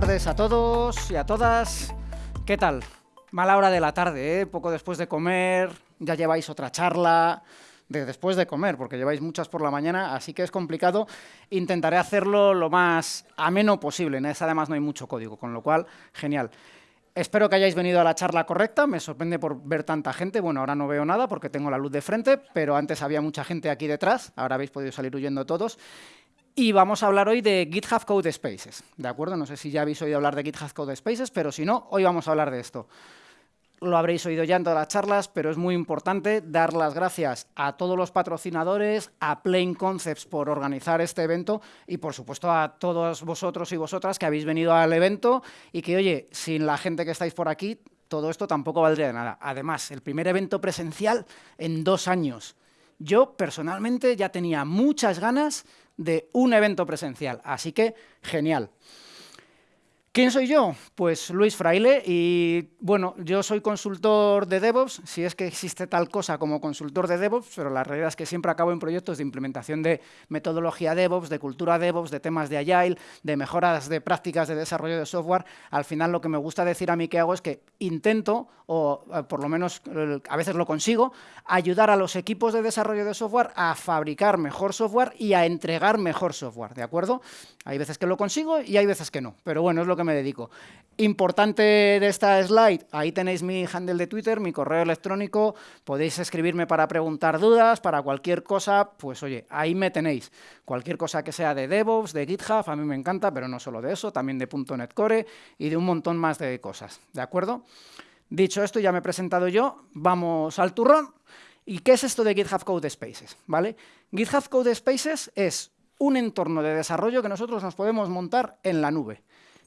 tardes a todos y a todas. ¿Qué tal? Mala hora de la tarde, ¿eh? Poco después de comer, ya lleváis otra charla de después de comer, porque lleváis muchas por la mañana, así que es complicado. Intentaré hacerlo lo más ameno posible. En esa además no hay mucho código, con lo cual, genial. Espero que hayáis venido a la charla correcta, me sorprende por ver tanta gente, bueno, ahora no veo nada porque tengo la luz de frente, pero antes había mucha gente aquí detrás, ahora habéis podido salir huyendo todos, y vamos a hablar hoy de GitHub Code Spaces, ¿de acuerdo? No sé si ya habéis oído hablar de GitHub Code Spaces, pero si no, hoy vamos a hablar de esto lo habréis oído ya en todas las charlas, pero es muy importante dar las gracias a todos los patrocinadores, a Plain Concepts por organizar este evento y, por supuesto, a todos vosotros y vosotras que habéis venido al evento y que, oye, sin la gente que estáis por aquí, todo esto tampoco valdría de nada. Además, el primer evento presencial en dos años. Yo, personalmente, ya tenía muchas ganas de un evento presencial, así que genial. ¿Quién soy yo? Pues Luis Fraile y, bueno, yo soy consultor de DevOps, si es que existe tal cosa como consultor de DevOps, pero la realidad es que siempre acabo en proyectos de implementación de metodología DevOps, de cultura DevOps, de temas de Agile, de mejoras de prácticas de desarrollo de software. Al final lo que me gusta decir a mí que hago es que intento, o eh, por lo menos a veces lo consigo, ayudar a los equipos de desarrollo de software a fabricar mejor software y a entregar mejor software, ¿de acuerdo? Hay veces que lo consigo y hay veces que no, pero bueno, es lo que me dedico. Importante de esta slide, ahí tenéis mi handle de Twitter, mi correo electrónico, podéis escribirme para preguntar dudas, para cualquier cosa, pues oye, ahí me tenéis. Cualquier cosa que sea de DevOps, de GitHub, a mí me encanta, pero no solo de eso, también de .NET Core y de un montón más de cosas, ¿de acuerdo? Dicho esto, ya me he presentado yo, vamos al turrón. ¿Y qué es esto de GitHub Code Spaces? ¿Vale? GitHub Code Spaces es un entorno de desarrollo que nosotros nos podemos montar en la nube.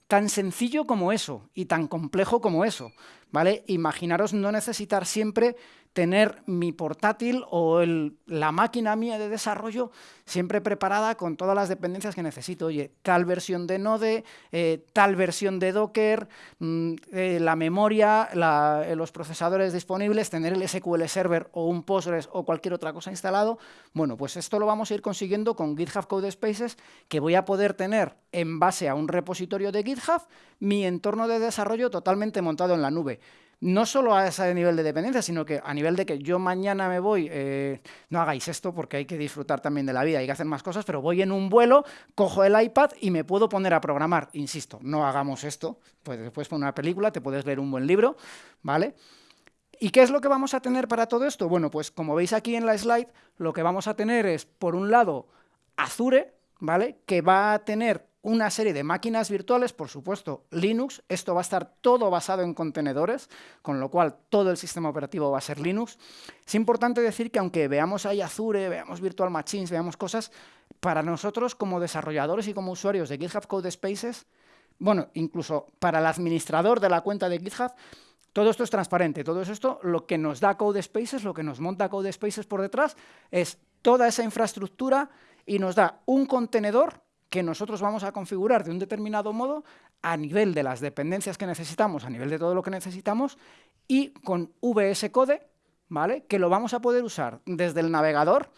Tan sencillo como eso y tan complejo como eso. ¿vale? Imaginaros no necesitar siempre tener mi portátil o la máquina mía de desarrollo siempre preparada con todas las dependencias que necesito. Oye, tal versión de Node, eh, tal versión de Docker, mm, eh, la memoria, eh, los procesadores disponibles, tener el SQL Server o un Postgres o cualquier otra cosa instalado. Bueno, pues esto lo vamos a ir consiguiendo con GitHub Code Spaces, que voy a poder tener en base a un repositorio de GitHub mi entorno de desarrollo totalmente montado en la nube no solo a ese nivel de dependencia, sino que a nivel de que yo mañana me voy, eh, no hagáis esto porque hay que disfrutar también de la vida, hay que hacer más cosas, pero voy en un vuelo, cojo el iPad y me puedo poner a programar. Insisto, no hagamos esto, pues después poner una película, te puedes leer un buen libro, ¿vale? ¿Y qué es lo que vamos a tener para todo esto? Bueno, pues como veis aquí en la slide, lo que vamos a tener es, por un lado, Azure, ¿vale? Que va a tener una serie de máquinas virtuales, por supuesto, Linux. Esto va a estar todo basado en contenedores, con lo cual todo el sistema operativo va a ser Linux. Es importante decir que aunque veamos ahí Azure, veamos Virtual Machines, veamos cosas, para nosotros como desarrolladores y como usuarios de GitHub Code Spaces, bueno, incluso para el administrador de la cuenta de GitHub, todo esto es transparente, todo esto lo que nos da Code Spaces, lo que nos monta Code Spaces por detrás, es toda esa infraestructura y nos da un contenedor que nosotros vamos a configurar de un determinado modo a nivel de las dependencias que necesitamos, a nivel de todo lo que necesitamos, y con VS Code, ¿vale? que lo vamos a poder usar desde el navegador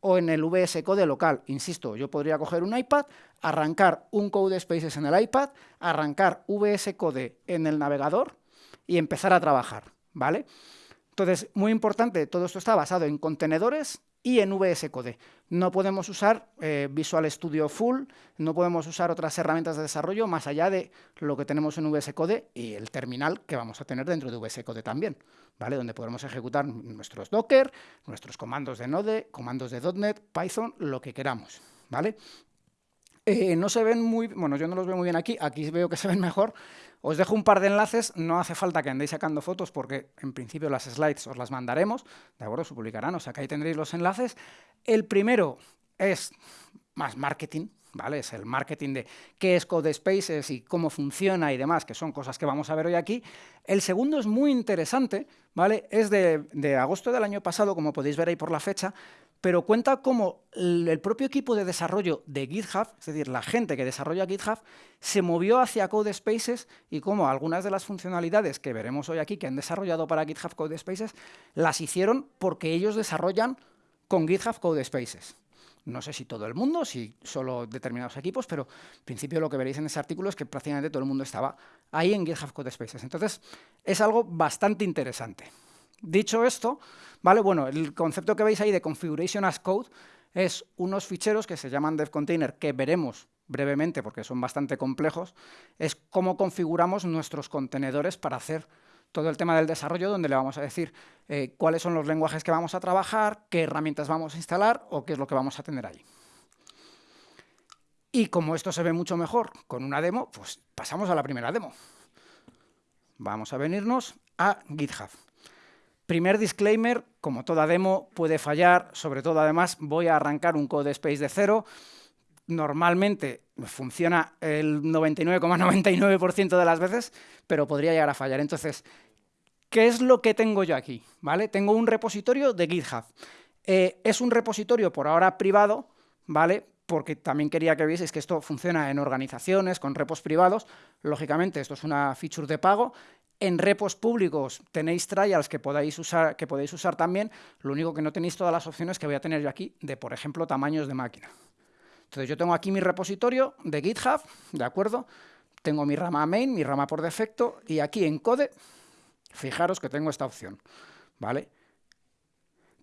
o en el VS Code local. Insisto, yo podría coger un iPad, arrancar un Code Spaces en el iPad, arrancar VS Code en el navegador y empezar a trabajar. ¿vale? Entonces, muy importante, todo esto está basado en contenedores y en VS Code. No podemos usar eh, Visual Studio Full, no podemos usar otras herramientas de desarrollo más allá de lo que tenemos en VS Code y el terminal que vamos a tener dentro de VS Code también, ¿vale? donde podremos ejecutar nuestros Docker, nuestros comandos de Node, comandos de .NET, Python, lo que queramos. ¿vale? Eh, no se ven muy, bueno, yo no los veo muy bien aquí, aquí veo que se ven mejor. Os dejo un par de enlaces, no hace falta que andéis sacando fotos porque en principio las slides os las mandaremos, de acuerdo, se publicarán, o sea que ahí tendréis los enlaces. El primero es más marketing, ¿vale? Es el marketing de qué es Code Spaces y cómo funciona y demás, que son cosas que vamos a ver hoy aquí. El segundo es muy interesante, ¿vale? Es de, de agosto del año pasado, como podéis ver ahí por la fecha, pero cuenta cómo el propio equipo de desarrollo de GitHub, es decir, la gente que desarrolla GitHub, se movió hacia Code Spaces y cómo algunas de las funcionalidades que veremos hoy aquí que han desarrollado para GitHub Code Spaces las hicieron porque ellos desarrollan con GitHub Code Spaces. No sé si todo el mundo, si solo determinados equipos, pero en principio lo que veréis en ese artículo es que prácticamente todo el mundo estaba ahí en GitHub Codespaces. Entonces, es algo bastante interesante. Dicho esto, ¿vale? Bueno, el concepto que veis ahí de Configuration as Code es unos ficheros que se llaman DevContainer, que veremos brevemente porque son bastante complejos, es cómo configuramos nuestros contenedores para hacer todo el tema del desarrollo, donde le vamos a decir eh, cuáles son los lenguajes que vamos a trabajar, qué herramientas vamos a instalar o qué es lo que vamos a tener ahí. Y como esto se ve mucho mejor con una demo, pues pasamos a la primera demo. Vamos a venirnos a GitHub. Primer disclaimer, como toda demo puede fallar, sobre todo además voy a arrancar un code space de cero. Normalmente funciona el 99,99% de las veces, pero podría llegar a fallar. Entonces, ¿qué es lo que tengo yo aquí? ¿Vale? Tengo un repositorio de GitHub. Eh, es un repositorio por ahora privado, ¿vale? porque también quería que vieseis que esto funciona en organizaciones, con repos privados. Lógicamente, esto es una feature de pago. En repos públicos tenéis trials que podéis, usar, que podéis usar también, lo único que no tenéis todas las opciones que voy a tener yo aquí de, por ejemplo, tamaños de máquina. Entonces yo tengo aquí mi repositorio de GitHub, ¿de acuerdo? Tengo mi rama main, mi rama por defecto, y aquí en code, fijaros que tengo esta opción, ¿vale?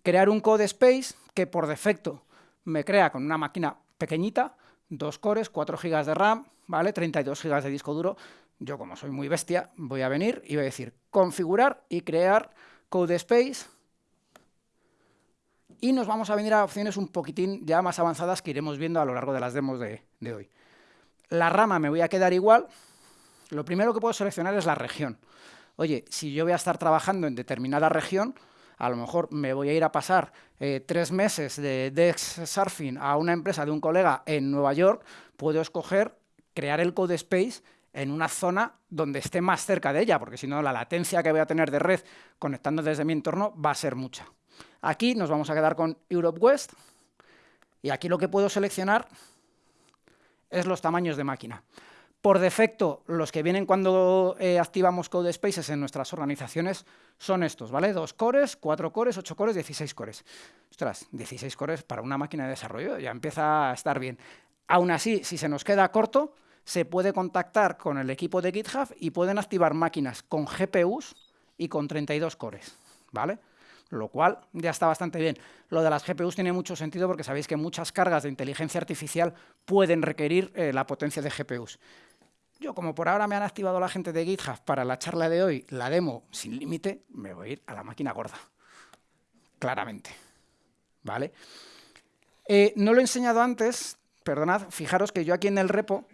Crear un code space que por defecto me crea con una máquina pequeñita, dos cores, 4 GB de RAM, ¿vale? 32 GB de disco duro, yo como soy muy bestia, voy a venir y voy a decir configurar y crear code space y nos vamos a venir a opciones un poquitín ya más avanzadas que iremos viendo a lo largo de las demos de, de hoy. La rama me voy a quedar igual. Lo primero que puedo seleccionar es la región. Oye, si yo voy a estar trabajando en determinada región, a lo mejor me voy a ir a pasar eh, tres meses de Dex Surfing a una empresa de un colega en Nueva York, puedo escoger crear el code space en una zona donde esté más cerca de ella, porque si no la latencia que voy a tener de red conectando desde mi entorno va a ser mucha. Aquí nos vamos a quedar con Europe West y aquí lo que puedo seleccionar es los tamaños de máquina. Por defecto, los que vienen cuando eh, activamos Code Spaces en nuestras organizaciones son estos, ¿vale? Dos cores, cuatro cores, ocho cores, 16 cores. Ostras, 16 cores para una máquina de desarrollo ya empieza a estar bien. Aún así, si se nos queda corto, se puede contactar con el equipo de GitHub y pueden activar máquinas con GPUs y con 32 cores, ¿vale? Lo cual ya está bastante bien. Lo de las GPUs tiene mucho sentido porque sabéis que muchas cargas de inteligencia artificial pueden requerir eh, la potencia de GPUs. Yo, como por ahora me han activado la gente de GitHub para la charla de hoy, la demo sin límite, me voy a ir a la máquina gorda. Claramente. ¿Vale? Eh, no lo he enseñado antes, perdonad, fijaros que yo aquí en el repo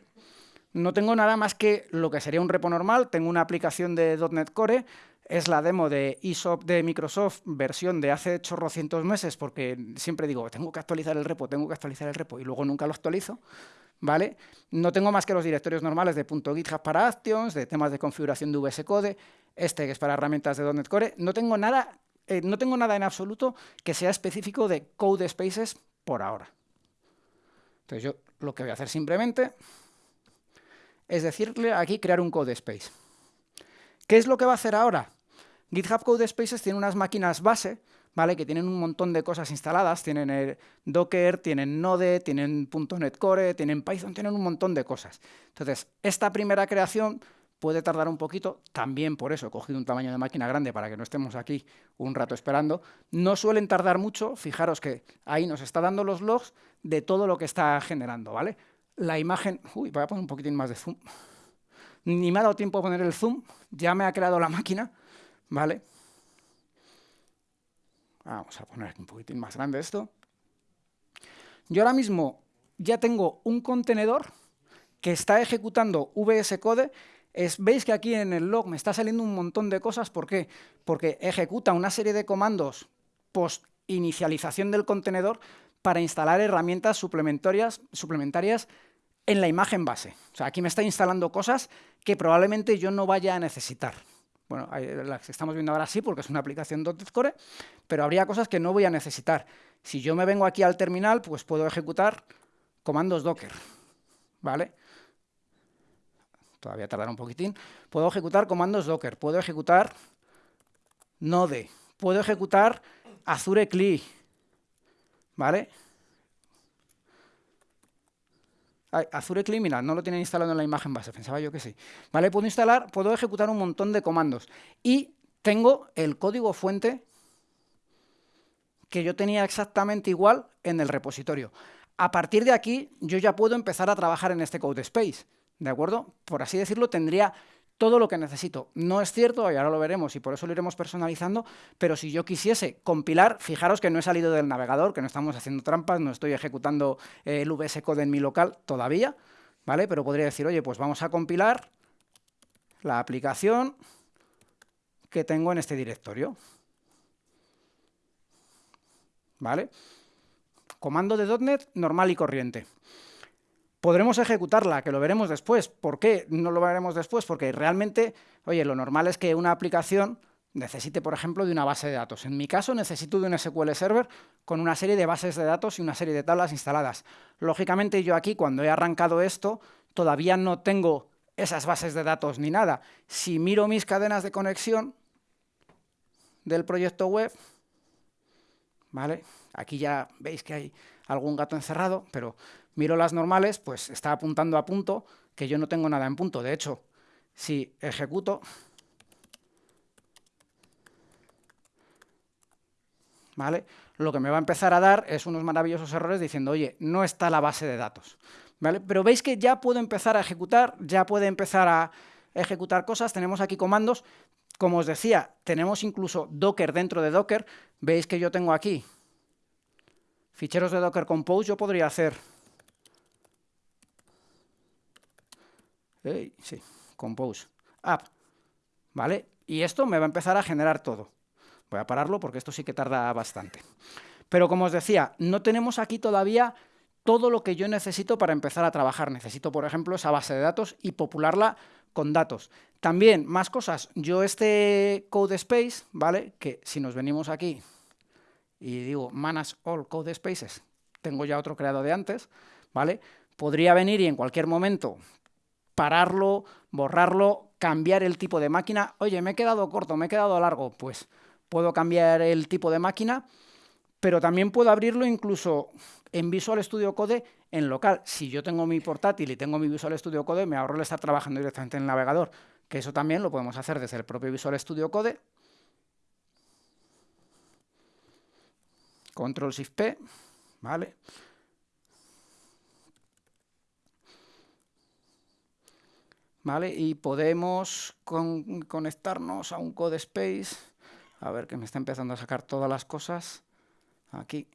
no tengo nada más que lo que sería un repo normal, tengo una aplicación de .NET Core, es la demo de de Microsoft, versión de hace chorrocientos meses, porque siempre digo, tengo que actualizar el repo, tengo que actualizar el repo, y luego nunca lo actualizo, ¿vale? No tengo más que los directorios normales de .github para Actions, de temas de configuración de VS Code, este que es para herramientas de .NET Core, no tengo nada, eh, no tengo nada en absoluto que sea específico de Code Spaces por ahora. Entonces yo lo que voy a hacer simplemente es decirle aquí crear un code space. ¿Qué es lo que va a hacer ahora? GitHub Code Spaces tiene unas máquinas base, ¿vale? Que tienen un montón de cosas instaladas, tienen Docker, tienen Node, tienen .NET Core, tienen Python, tienen un montón de cosas. Entonces, esta primera creación puede tardar un poquito, también por eso he cogido un tamaño de máquina grande para que no estemos aquí un rato esperando. No suelen tardar mucho, fijaros que ahí nos está dando los logs de todo lo que está generando, ¿vale? la imagen... Uy, voy a poner un poquitín más de zoom. Ni me ha dado tiempo a poner el zoom, ya me ha creado la máquina, ¿vale? Vamos a poner un poquitín más grande esto. Yo ahora mismo ya tengo un contenedor que está ejecutando VS Code. Es, Veis que aquí en el log me está saliendo un montón de cosas. ¿Por qué? Porque ejecuta una serie de comandos post inicialización del contenedor para instalar herramientas suplementarias, suplementarias en la imagen base. O sea, aquí me está instalando cosas que probablemente yo no vaya a necesitar. Bueno, las que estamos viendo ahora sí, porque es una aplicación Core, pero habría cosas que no voy a necesitar. Si yo me vengo aquí al terminal, pues puedo ejecutar comandos Docker, ¿vale? Todavía tardará un poquitín. Puedo ejecutar comandos Docker, puedo ejecutar Node, puedo ejecutar Azure CLI, ¿vale? Azure mira, no lo tiene instalado en la imagen base, pensaba yo que sí. ¿Vale? Puedo instalar, puedo ejecutar un montón de comandos. Y tengo el código fuente que yo tenía exactamente igual en el repositorio. A partir de aquí, yo ya puedo empezar a trabajar en este code space, ¿de acuerdo? Por así decirlo, tendría todo lo que necesito. No es cierto, y ahora lo veremos y por eso lo iremos personalizando, pero si yo quisiese compilar, fijaros que no he salido del navegador, que no estamos haciendo trampas, no estoy ejecutando eh, el VS Code en mi local todavía, ¿vale? Pero podría decir, oye, pues vamos a compilar la aplicación que tengo en este directorio. ¿Vale? Comando de .NET normal y corriente. Podremos ejecutarla, que lo veremos después. ¿Por qué no lo veremos después? Porque realmente, oye, lo normal es que una aplicación necesite, por ejemplo, de una base de datos. En mi caso, necesito de un SQL Server con una serie de bases de datos y una serie de tablas instaladas. Lógicamente, yo aquí, cuando he arrancado esto, todavía no tengo esas bases de datos ni nada. Si miro mis cadenas de conexión del proyecto web, ¿vale? Aquí ya veis que hay algún gato encerrado, pero miro las normales, pues está apuntando a punto, que yo no tengo nada en punto. De hecho, si ejecuto, ¿vale? Lo que me va a empezar a dar es unos maravillosos errores diciendo, oye, no está la base de datos. ¿Vale? Pero veis que ya puedo empezar a ejecutar, ya puede empezar a ejecutar cosas, tenemos aquí comandos, como os decía, tenemos incluso Docker dentro de Docker, veis que yo tengo aquí ficheros de Docker Compose, yo podría hacer sí, compose, app, ¿vale? Y esto me va a empezar a generar todo. Voy a pararlo porque esto sí que tarda bastante. Pero como os decía, no tenemos aquí todavía todo lo que yo necesito para empezar a trabajar. Necesito, por ejemplo, esa base de datos y popularla con datos. También, más cosas. Yo este code space, ¿vale? Que si nos venimos aquí y digo manage all code spaces, tengo ya otro creado de antes, ¿vale? Podría venir y en cualquier momento pararlo, borrarlo, cambiar el tipo de máquina. Oye, me he quedado corto, me he quedado largo. Pues puedo cambiar el tipo de máquina, pero también puedo abrirlo incluso en Visual Studio Code en local. Si yo tengo mi portátil y tengo mi Visual Studio Code, me ahorro el estar trabajando directamente en el navegador, que eso también lo podemos hacer desde el propio Visual Studio Code. Control Shift P, ¿vale? ¿Vale? Y podemos conectarnos a un code space. A ver, que me está empezando a sacar todas las cosas. Aquí.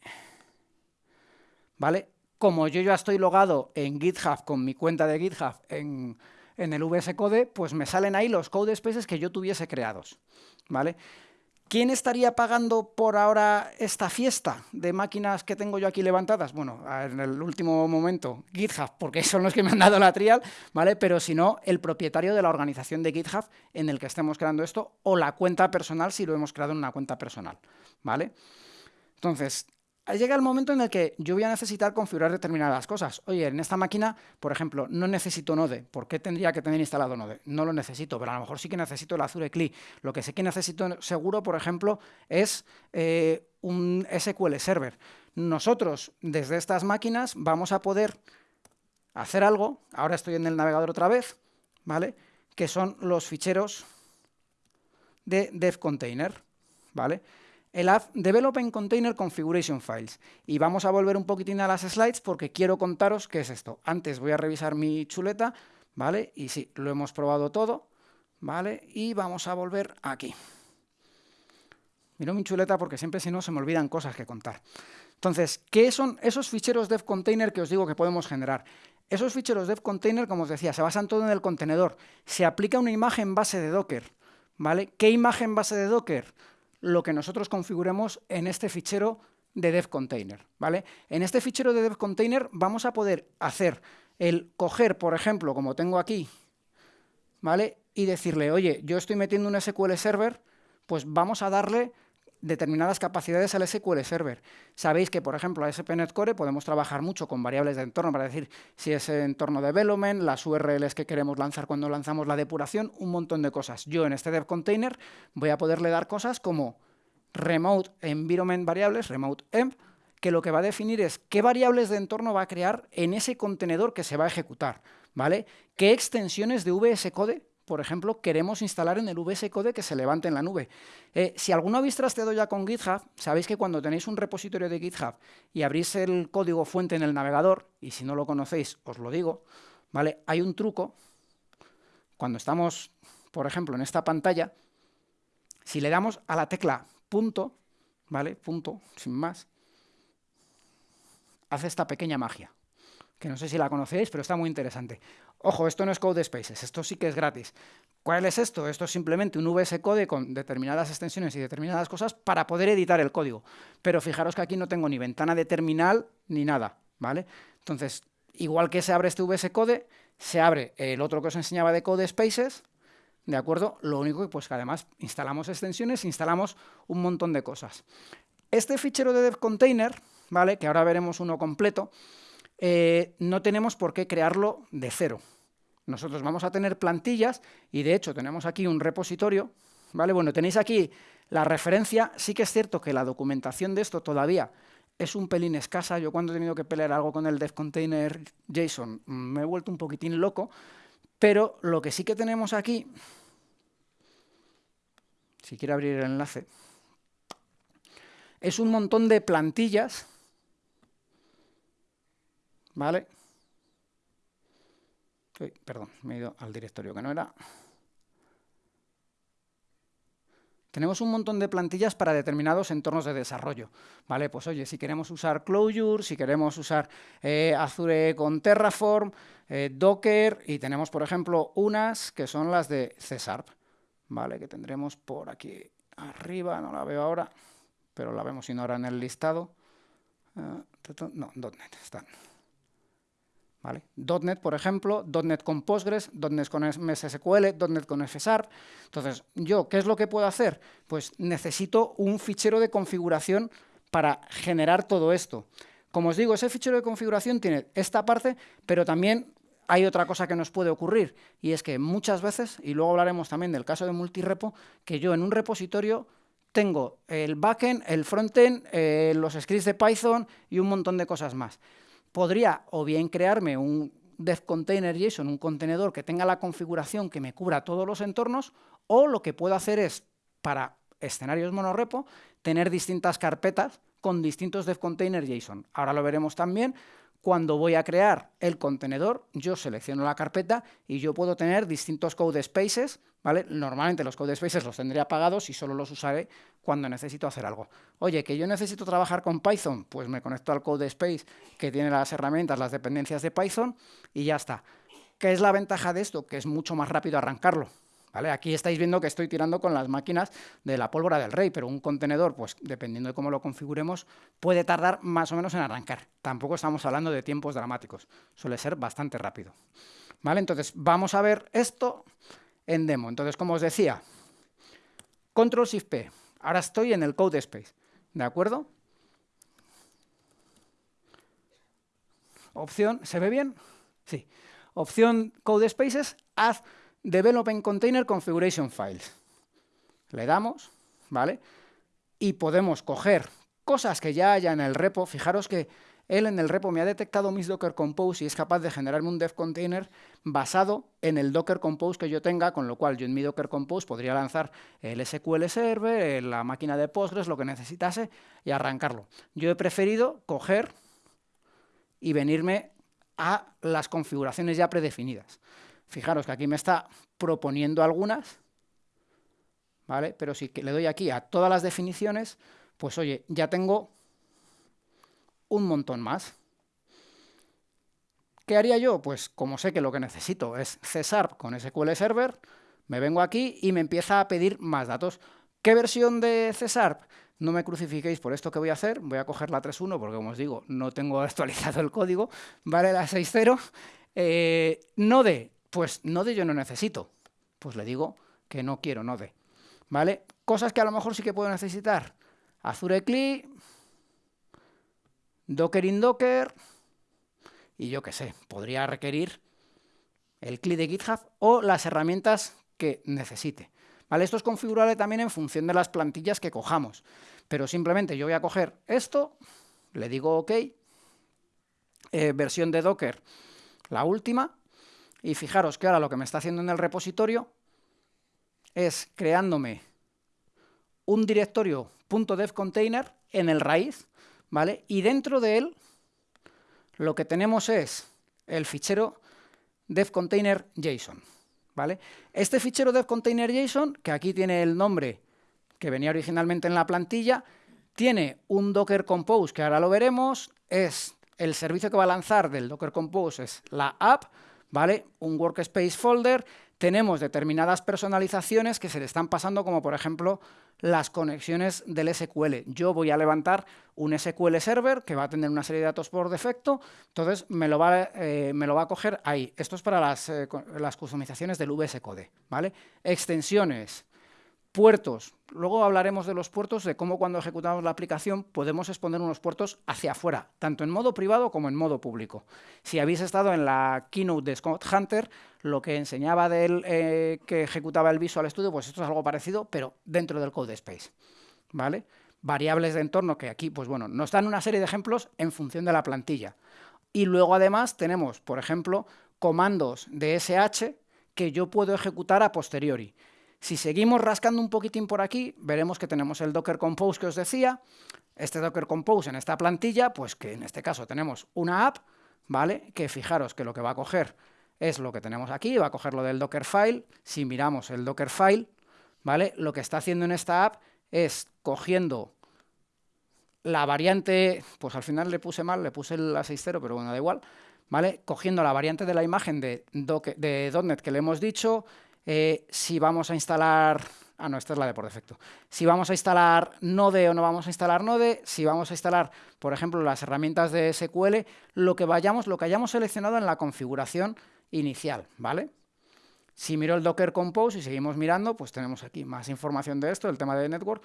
¿Vale? Como yo ya estoy logado en GitHub con mi cuenta de GitHub en, en el VS Code, pues me salen ahí los code spaces que yo tuviese creados. ¿Vale? ¿Quién estaría pagando por ahora esta fiesta de máquinas que tengo yo aquí levantadas? Bueno, en el último momento, GitHub, porque son los que me han dado la trial, ¿vale? Pero si no, el propietario de la organización de GitHub en el que estemos creando esto, o la cuenta personal si lo hemos creado en una cuenta personal, ¿vale? Entonces, llega el momento en el que yo voy a necesitar configurar determinadas cosas. Oye, en esta máquina, por ejemplo, no necesito Node. ¿Por qué tendría que tener instalado Node? No lo necesito, pero a lo mejor sí que necesito el Azure CLI. Lo que sí que necesito seguro, por ejemplo, es eh, un SQL Server. Nosotros, desde estas máquinas, vamos a poder hacer algo. Ahora estoy en el navegador otra vez, ¿vale? Que son los ficheros de dev container, ¿vale? El app Developing Container Configuration Files. Y vamos a volver un poquitín a las slides porque quiero contaros qué es esto. Antes voy a revisar mi chuleta, ¿vale? Y sí, lo hemos probado todo, ¿vale? Y vamos a volver aquí. Miro mi chuleta porque siempre si no se me olvidan cosas que contar. Entonces, ¿qué son esos ficheros dev container que os digo que podemos generar? Esos ficheros dev container, como os decía, se basan todo en el contenedor. Se aplica una imagen base de Docker, ¿vale? ¿Qué imagen base de Docker? Lo que nosotros configuremos en este fichero de dev container, ¿vale? En este fichero de dev container vamos a poder hacer el coger, por ejemplo, como tengo aquí, ¿vale? Y decirle, oye, yo estoy metiendo un SQL Server, pues vamos a darle determinadas capacidades al SQL Server. Sabéis que, por ejemplo, a SPNet Core podemos trabajar mucho con variables de entorno para decir si es entorno development, las URLs que queremos lanzar cuando lanzamos la depuración, un montón de cosas. Yo en este dev container voy a poderle dar cosas como remote environment variables, remote env, que lo que va a definir es qué variables de entorno va a crear en ese contenedor que se va a ejecutar, ¿vale? ¿Qué extensiones de VS Code por ejemplo, queremos instalar en el VS Code que se levante en la nube. Eh, si alguno habéis trasteado ya con GitHub, sabéis que cuando tenéis un repositorio de GitHub y abrís el código fuente en el navegador, y si no lo conocéis, os lo digo, ¿vale? Hay un truco, cuando estamos, por ejemplo, en esta pantalla, si le damos a la tecla punto, ¿vale? Punto, sin más, hace esta pequeña magia que no sé si la conocéis, pero está muy interesante. Ojo, esto no es Code Spaces, esto sí que es gratis. ¿Cuál es esto? Esto es simplemente un VS Code con determinadas extensiones y determinadas cosas para poder editar el código. Pero fijaros que aquí no tengo ni ventana de terminal ni nada, ¿vale? Entonces, igual que se abre este VS Code, se abre el otro que os enseñaba de Code Spaces, ¿de acuerdo? Lo único que, pues, que además instalamos extensiones, instalamos un montón de cosas. Este fichero de dev container, ¿vale? Que ahora veremos uno completo, eh, no tenemos por qué crearlo de cero. Nosotros vamos a tener plantillas y de hecho tenemos aquí un repositorio, ¿vale? Bueno, tenéis aquí la referencia, sí que es cierto que la documentación de esto todavía es un pelín escasa, yo cuando he tenido que pelear algo con el dev container JSON me he vuelto un poquitín loco, pero lo que sí que tenemos aquí, si quiero abrir el enlace, es un montón de plantillas ¿Vale? perdón, me he ido al directorio que no era. Tenemos un montón de plantillas para determinados entornos de desarrollo. ¿vale? Pues oye, si queremos usar Clojure, si queremos usar eh, Azure con Terraform, eh, Docker, y tenemos, por ejemplo, unas que son las de Cesarp, ¿vale? que tendremos por aquí arriba, no la veo ahora, pero la vemos no ahora en el listado. Ah, no, .NET están. ¿Vale? .NET, por ejemplo, .NET con Postgres, .NET con MSSQL, .NET con FSARP. Entonces, ¿yo qué es lo que puedo hacer? Pues necesito un fichero de configuración para generar todo esto. Como os digo, ese fichero de configuración tiene esta parte, pero también hay otra cosa que nos puede ocurrir, y es que muchas veces, y luego hablaremos también del caso de multirepo, que yo en un repositorio tengo el backend, el frontend, eh, los scripts de Python y un montón de cosas más podría o bien crearme un dev container JSON, un contenedor que tenga la configuración que me cubra todos los entornos, o lo que puedo hacer es, para escenarios monorepo, tener distintas carpetas con distintos dev container JSON. Ahora lo veremos también, cuando voy a crear el contenedor, yo selecciono la carpeta y yo puedo tener distintos code spaces, ¿vale? Normalmente los code spaces los tendré apagados y solo los usaré cuando necesito hacer algo. Oye, que yo necesito trabajar con Python, pues me conecto al code space que tiene las herramientas, las dependencias de Python y ya está. ¿Qué es la ventaja de esto? Que es mucho más rápido arrancarlo. Aquí estáis viendo que estoy tirando con las máquinas de la pólvora del rey, pero un contenedor, pues dependiendo de cómo lo configuremos, puede tardar más o menos en arrancar. Tampoco estamos hablando de tiempos dramáticos, suele ser bastante rápido. ¿Vale? Entonces, vamos a ver esto en demo. Entonces, como os decía, Control Shift P. Ahora estoy en el Code Space, ¿de acuerdo? Opción, ¿se ve bien? Sí. Opción Code Spaces, haz Developing Container Configuration Files. Le damos, ¿vale? Y podemos coger cosas que ya haya en el repo. Fijaros que él en el repo me ha detectado mis Docker Compose y es capaz de generarme un dev container basado en el Docker Compose que yo tenga, con lo cual yo en mi Docker Compose podría lanzar el SQL Server, la máquina de Postgres, lo que necesitase y arrancarlo. Yo he preferido coger y venirme a las configuraciones ya predefinidas. Fijaros que aquí me está proponiendo algunas, ¿vale? Pero si le doy aquí a todas las definiciones, pues oye, ya tengo un montón más. ¿Qué haría yo? Pues como sé que lo que necesito es Cesar con SQL Server, me vengo aquí y me empieza a pedir más datos. ¿Qué versión de Cesar? No me crucifiquéis por esto que voy a hacer, voy a coger la 3.1 porque como os digo, no tengo actualizado el código, vale la 6.0. Eh, Node, pues Node yo no necesito. Pues le digo que no quiero Node. ¿Vale? Cosas que a lo mejor sí que puedo necesitar. Azure CLI, Docker in Docker, y yo qué sé, podría requerir el CLI de GitHub o las herramientas que necesite. ¿Vale? Esto es configurable también en función de las plantillas que cojamos. Pero simplemente yo voy a coger esto, le digo OK, eh, versión de Docker, la última, y fijaros que ahora lo que me está haciendo en el repositorio es creándome un directorio .dev container en el raíz, ¿vale? Y dentro de él lo que tenemos es el fichero dev container JSON, ¿vale? Este fichero dev container JSON, que aquí tiene el nombre que venía originalmente en la plantilla, tiene un Docker Compose, que ahora lo veremos, es el servicio que va a lanzar del Docker Compose, es la app, ¿vale? Un workspace folder, tenemos determinadas personalizaciones que se le están pasando, como por ejemplo las conexiones del SQL. Yo voy a levantar un SQL Server que va a tener una serie de datos por defecto, entonces me lo va, eh, me lo va a coger ahí. Esto es para las, eh, las customizaciones del VS Code. ¿vale? Extensiones, Puertos. Luego hablaremos de los puertos, de cómo cuando ejecutamos la aplicación podemos exponer unos puertos hacia afuera, tanto en modo privado como en modo público. Si habéis estado en la keynote de Scott Hunter, lo que enseñaba de él eh, que ejecutaba el Visual Studio, pues esto es algo parecido, pero dentro del Code Space. ¿vale? Variables de entorno que aquí, pues bueno, nos dan una serie de ejemplos en función de la plantilla. Y luego además tenemos, por ejemplo, comandos de SH que yo puedo ejecutar a posteriori. Si seguimos rascando un poquitín por aquí, veremos que tenemos el Docker Compose que os decía, este Docker Compose en esta plantilla, pues que en este caso tenemos una app, ¿vale? Que fijaros que lo que va a coger es lo que tenemos aquí, va a coger lo del Dockerfile, si miramos el Dockerfile, ¿vale? Lo que está haciendo en esta app es cogiendo la variante, pues al final le puse mal, le puse el A60, pero bueno, da igual, ¿vale? Cogiendo la variante de la imagen de, de .NET que le hemos dicho, eh, si vamos a instalar... Ah, no, esta es la de por defecto. Si vamos a instalar Node o no vamos a instalar Node, si vamos a instalar, por ejemplo, las herramientas de SQL, lo que, vayamos, lo que hayamos seleccionado en la configuración inicial, ¿vale? Si miro el Docker Compose y seguimos mirando, pues tenemos aquí más información de esto, el tema de network,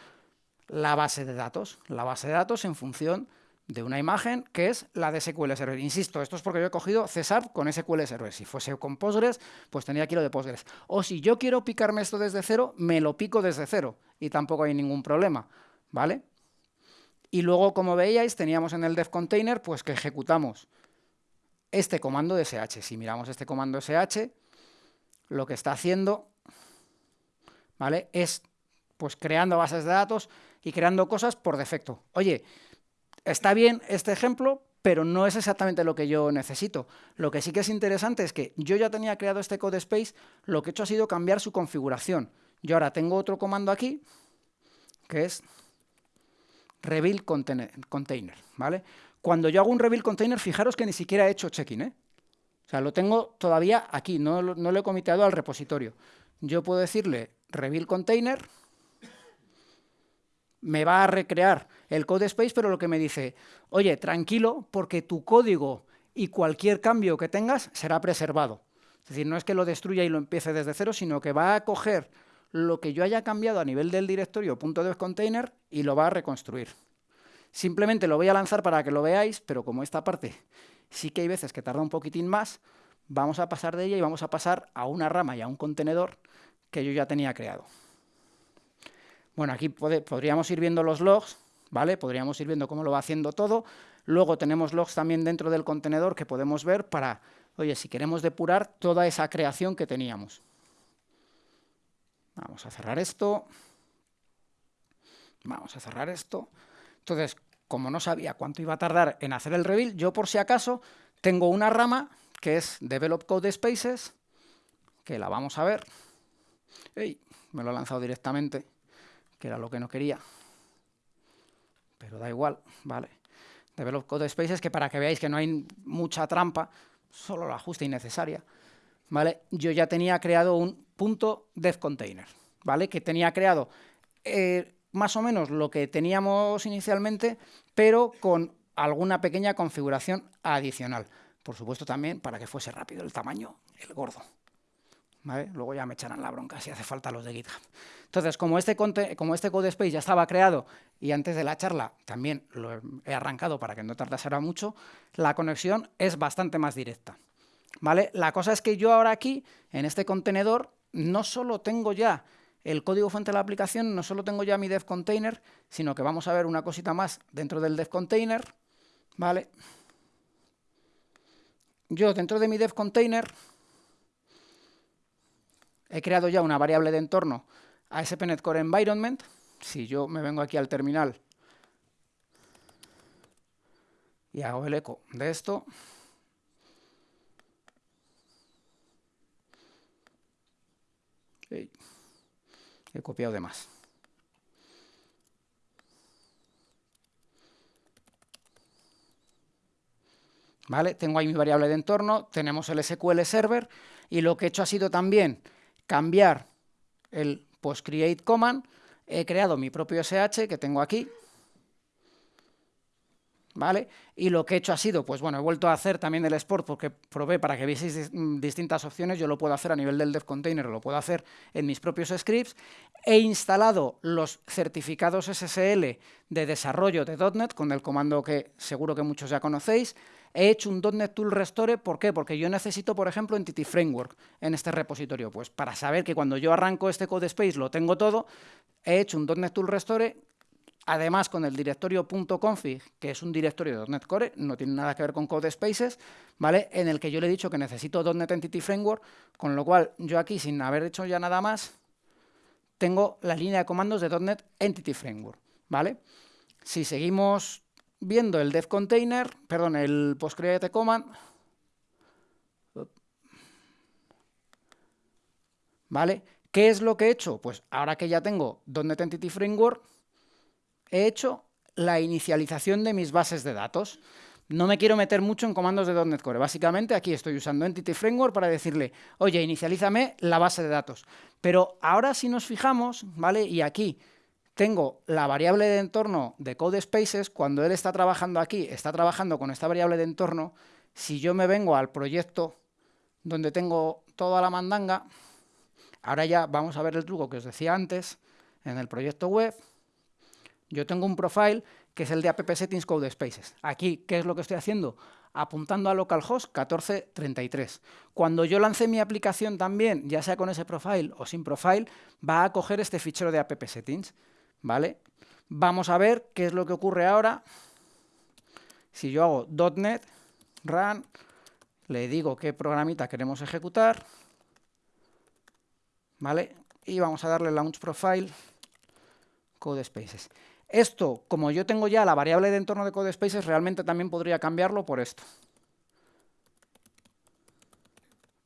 la base de datos. La base de datos en función de una imagen que es la de SQL Server. Insisto, esto es porque yo he cogido CSAP con SQL Server. Si fuese con Postgres, pues tendría aquí lo de Postgres. O si yo quiero picarme esto desde cero, me lo pico desde cero y tampoco hay ningún problema, ¿vale? Y luego, como veíais, teníamos en el dev container pues que ejecutamos este comando de sh. Si miramos este comando sh, lo que está haciendo, ¿vale? Es pues creando bases de datos y creando cosas por defecto. Oye, está bien este ejemplo, pero no es exactamente lo que yo necesito. Lo que sí que es interesante es que yo ya tenía creado este code space, lo que he hecho ha sido cambiar su configuración. Yo ahora tengo otro comando aquí, que es rebuild container, ¿vale? Cuando yo hago un rebuild container, fijaros que ni siquiera he hecho check-in, ¿eh? O sea, lo tengo todavía aquí, no, no lo he comiteado al repositorio. Yo puedo decirle rebuild container, me va a recrear el code space, pero lo que me dice, oye, tranquilo, porque tu código y cualquier cambio que tengas será preservado. Es decir, no es que lo destruya y lo empiece desde cero, sino que va a coger lo que yo haya cambiado a nivel del directorio container y lo va a reconstruir. Simplemente lo voy a lanzar para que lo veáis, pero como esta parte sí que hay veces que tarda un poquitín más, vamos a pasar de ella y vamos a pasar a una rama y a un contenedor que yo ya tenía creado. Bueno, aquí podríamos ir viendo los logs, ¿vale? Podríamos ir viendo cómo lo va haciendo todo. Luego tenemos logs también dentro del contenedor que podemos ver para, oye, si queremos depurar toda esa creación que teníamos. Vamos a cerrar esto. Vamos a cerrar esto. Entonces, como no sabía cuánto iba a tardar en hacer el reveal, yo por si acaso tengo una rama que es Develop Code Spaces, que la vamos a ver. ¡Ey! Me lo ha lanzado directamente que era lo que no quería. Pero da igual, ¿vale? Develop Code Spaces, que para que veáis que no hay mucha trampa, solo la justa y necesaria, ¿vale? Yo ya tenía creado un punto dev container, ¿vale? Que tenía creado eh, más o menos lo que teníamos inicialmente, pero con alguna pequeña configuración adicional. Por supuesto también para que fuese rápido el tamaño, el gordo. Luego ya me echarán la bronca si hace falta los de GitHub. Entonces, como este, como este code ya estaba creado y antes de la charla también lo he arrancado para que no tardase mucho, la conexión es bastante más directa. ¿Vale? La cosa es que yo ahora aquí, en este contenedor, no solo tengo ya el código fuente de la aplicación, no solo tengo ya mi dev container, sino que vamos a ver una cosita más dentro del dev container, ¿vale? Yo dentro de mi dev container he creado ya una variable de entorno ASP.NET Core Environment. Si yo me vengo aquí al terminal y hago el eco de esto, he copiado de más. ¿Vale? Tengo ahí mi variable de entorno, tenemos el SQL Server y lo que he hecho ha sido también cambiar el postcreate command, he creado mi propio SH que tengo aquí, ¿vale? Y lo que he hecho ha sido, pues bueno, he vuelto a hacer también el export porque probé para que vieseis mm, distintas opciones, yo lo puedo hacer a nivel del dev container, lo puedo hacer en mis propios scripts, he instalado los certificados SSL de desarrollo de .NET con el comando que seguro que muchos ya conocéis, he hecho un .NET Tool Restore, ¿por qué? Porque yo necesito, por ejemplo, Entity Framework en este repositorio. Pues para saber que cuando yo arranco este code space lo tengo todo, he hecho un .NET Tool Restore, además con el directorio .config, que es un directorio de .NET Core, no tiene nada que ver con code spaces, ¿vale? En el que yo le he dicho que necesito .NET Entity Framework, con lo cual yo aquí, sin haber hecho ya nada más, tengo la línea de comandos de .NET Entity Framework, ¿vale? Si seguimos viendo el dev container, perdón, el postcreate command, ¿vale? ¿Qué es lo que he hecho? Pues ahora que ya tengo .NET Entity Framework, he hecho la inicialización de mis bases de datos. No me quiero meter mucho en comandos de .NET Core. Básicamente aquí estoy usando Entity Framework para decirle, oye, inicialízame la base de datos. Pero ahora si nos fijamos, ¿vale? Y aquí tengo la variable de entorno de CodeSpaces, cuando él está trabajando aquí, está trabajando con esta variable de entorno, si yo me vengo al proyecto donde tengo toda la mandanga, ahora ya vamos a ver el truco que os decía antes, en el proyecto web, yo tengo un profile que es el de app settings CodeSpaces. Aquí, ¿qué es lo que estoy haciendo? Apuntando a localhost 1433. Cuando yo lance mi aplicación también, ya sea con ese profile o sin profile, va a coger este fichero de app settings. ¿Vale? Vamos a ver qué es lo que ocurre ahora. Si yo hago .NET run, le digo qué programita queremos ejecutar, ¿vale? Y vamos a darle launch profile CodeSpaces. Esto, como yo tengo ya la variable de entorno de CodeSpaces, realmente también podría cambiarlo por esto.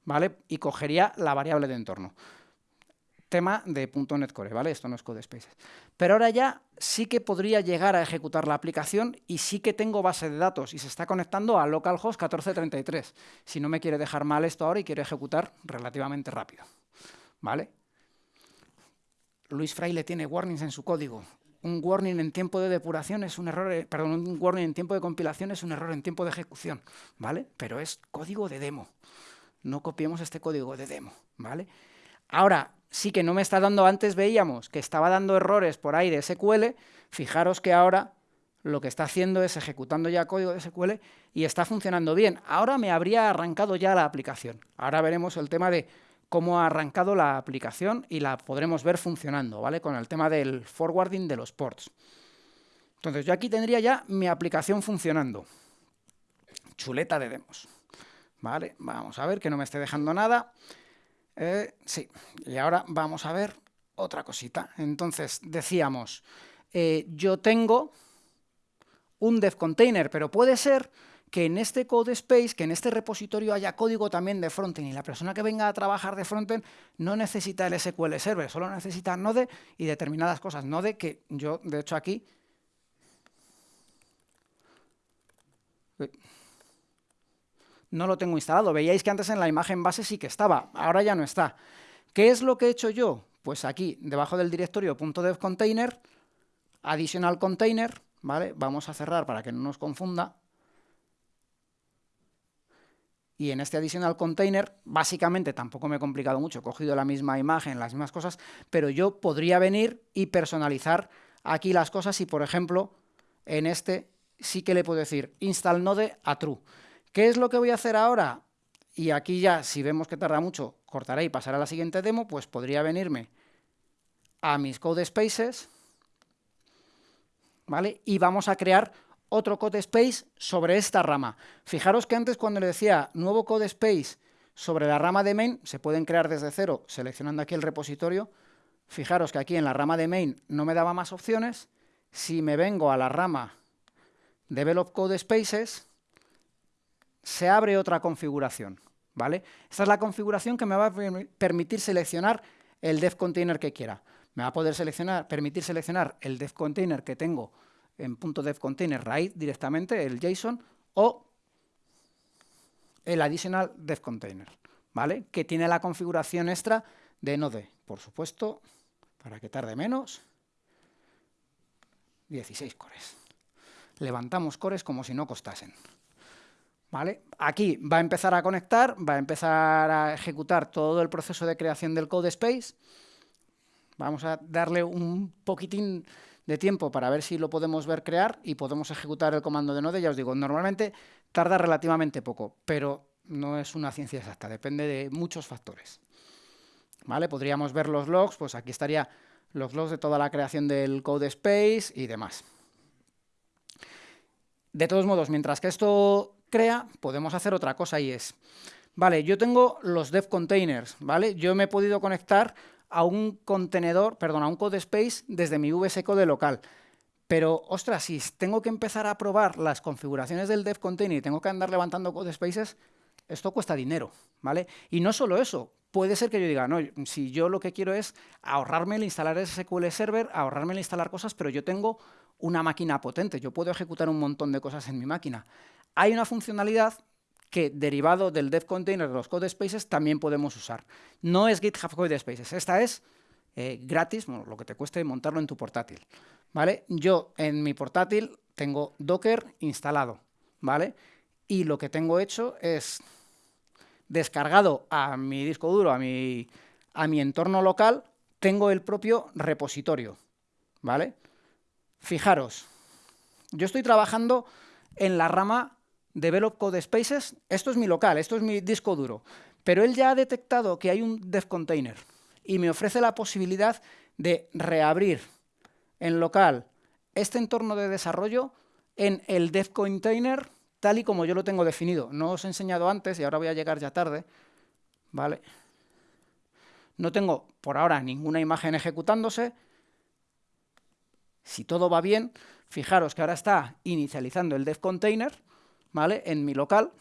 ¿Vale? Y cogería la variable de entorno tema de .NET Core, ¿vale? Esto no es CodeSpaces. Pero ahora ya sí que podría llegar a ejecutar la aplicación y sí que tengo base de datos y se está conectando a localhost 1433. Si no me quiere dejar mal esto ahora y quiere ejecutar relativamente rápido, ¿vale? Luis Fraile tiene warnings en su código. Un warning en tiempo de depuración es un error, eh, perdón, un warning en tiempo de compilación es un error en tiempo de ejecución, ¿vale? Pero es código de demo. No copiemos este código de demo, ¿vale? Ahora, sí que no me está dando, antes veíamos que estaba dando errores por ahí de SQL, fijaros que ahora lo que está haciendo es ejecutando ya código de SQL y está funcionando bien. Ahora me habría arrancado ya la aplicación. Ahora veremos el tema de cómo ha arrancado la aplicación y la podremos ver funcionando, ¿vale? Con el tema del forwarding de los ports. Entonces yo aquí tendría ya mi aplicación funcionando. Chuleta de demos. ¿Vale? Vamos a ver que no me esté dejando nada. Eh, sí, y ahora vamos a ver otra cosita. Entonces, decíamos, eh, yo tengo un dev container, pero puede ser que en este code space, que en este repositorio haya código también de frontend y la persona que venga a trabajar de frontend no necesita el SQL Server, solo necesita Node y determinadas cosas. Node que yo, de hecho, aquí no lo tengo instalado. Veíais que antes en la imagen base sí que estaba, ahora ya no está. ¿Qué es lo que he hecho yo? Pues aquí, debajo del directorio .dev container, additional container, ¿vale? Vamos a cerrar para que no nos confunda. Y en este additional container, básicamente tampoco me he complicado mucho, he cogido la misma imagen, las mismas cosas, pero yo podría venir y personalizar aquí las cosas y, por ejemplo, en este sí que le puedo decir install node a true. ¿Qué es lo que voy a hacer ahora? Y aquí ya, si vemos que tarda mucho, cortaré y pasaré a la siguiente demo, pues podría venirme a mis code spaces, ¿vale? Y vamos a crear otro code space sobre esta rama. Fijaros que antes cuando le decía nuevo code space sobre la rama de main, se pueden crear desde cero seleccionando aquí el repositorio. Fijaros que aquí en la rama de main no me daba más opciones. Si me vengo a la rama develop code spaces, se abre otra configuración. ¿vale? Esta es la configuración que me va a permitir seleccionar el dev container que quiera. Me va a poder seleccionar, permitir seleccionar el dev container que tengo en .dev container raíz directamente, el JSON, o el additional dev container, ¿vale? Que tiene la configuración extra de Node, por supuesto, para que tarde menos, 16 cores. Levantamos cores como si no costasen. ¿Vale? Aquí va a empezar a conectar, va a empezar a ejecutar todo el proceso de creación del code space. Vamos a darle un poquitín de tiempo para ver si lo podemos ver crear y podemos ejecutar el comando de node. Ya os digo, normalmente tarda relativamente poco, pero no es una ciencia exacta, depende de muchos factores. ¿Vale? Podríamos ver los logs, pues aquí estaría los logs de toda la creación del code space y demás. De todos modos, mientras que esto crea, podemos hacer otra cosa y es, vale, yo tengo los dev containers, ¿vale? Yo me he podido conectar a un contenedor, perdón, a un code space desde mi VS Code local. Pero, ostras, si tengo que empezar a probar las configuraciones del dev container y tengo que andar levantando code spaces, esto cuesta dinero, ¿vale? Y no solo eso, puede ser que yo diga, no, si yo lo que quiero es ahorrarme el instalar SQL Server, ahorrarme el instalar cosas, pero yo tengo una máquina potente, yo puedo ejecutar un montón de cosas en mi máquina. Hay una funcionalidad que derivado del dev container de los code spaces también podemos usar. No es GitHub Code Spaces, esta es eh, gratis, lo que te cueste montarlo en tu portátil. ¿vale? Yo en mi portátil tengo Docker instalado, ¿vale? Y lo que tengo hecho es descargado a mi disco duro, a mi, a mi entorno local, tengo el propio repositorio, ¿vale? Fijaros, yo estoy trabajando en la rama Develop Code Spaces, esto es mi local, esto es mi disco duro, pero él ya ha detectado que hay un dev container y me ofrece la posibilidad de reabrir en local este entorno de desarrollo en el dev container tal y como yo lo tengo definido. No os he enseñado antes y ahora voy a llegar ya tarde, ¿vale? No tengo por ahora ninguna imagen ejecutándose. Si todo va bien, fijaros que ahora está inicializando el dev container, ¿vale? En mi local.